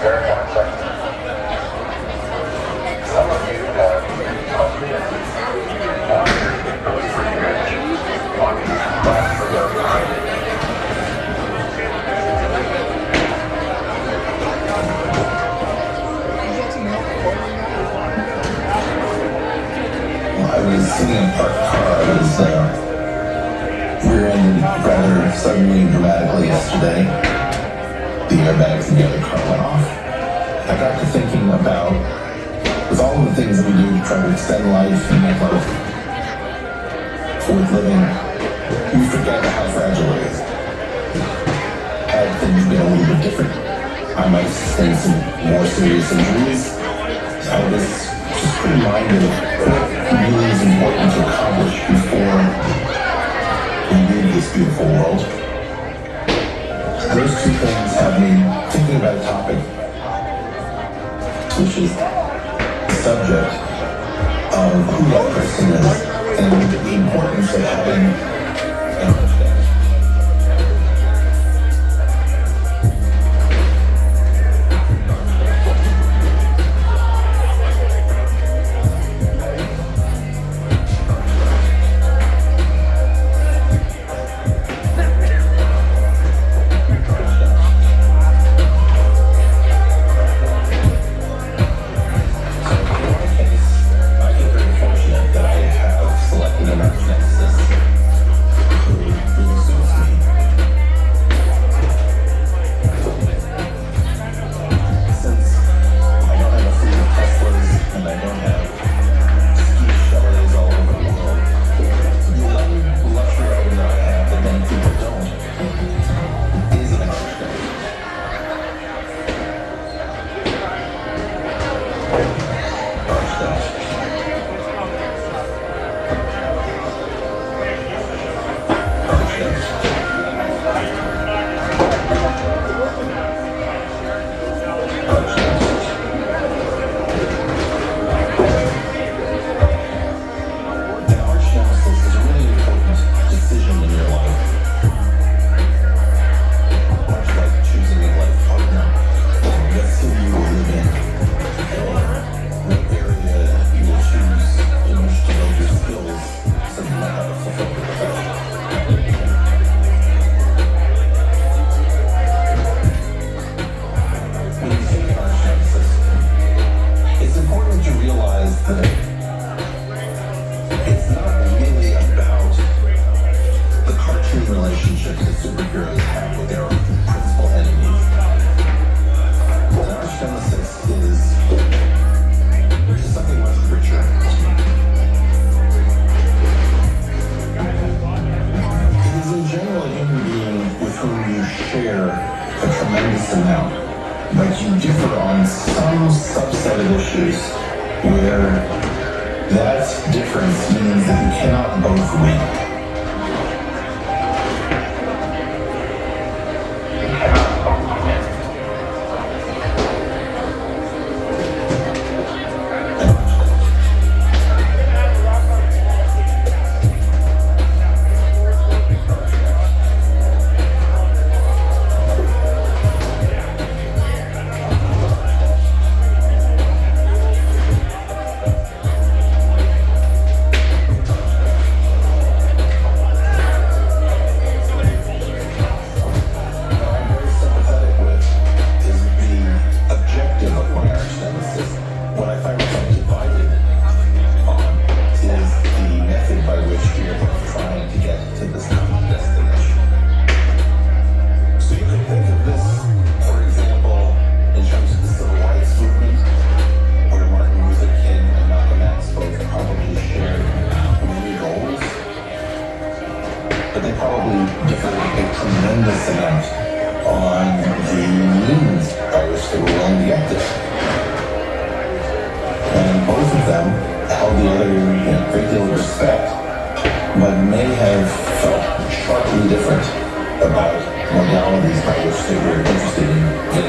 I was sitting in parked car. Was uh, rear-ended rather suddenly and dramatically yesterday. The airbags in the other car went off. I got to thinking about with all the things that we do to try to extend life and make life worth living, we forget how fragile it is. Had things been a little bit different, I might sustain some more serious injuries. I was just reminded of what really is important to accomplish before we leave this beautiful world. Those two things thinking about a topic, which is the subject of who that person is and the importance of having share a tremendous amount, but you differ on some subset of issues where that difference means that you cannot both win. On the which they were willing to get. And both of them held the other in a great deal of respect, but may have felt sharply different about modalities by which they were interested in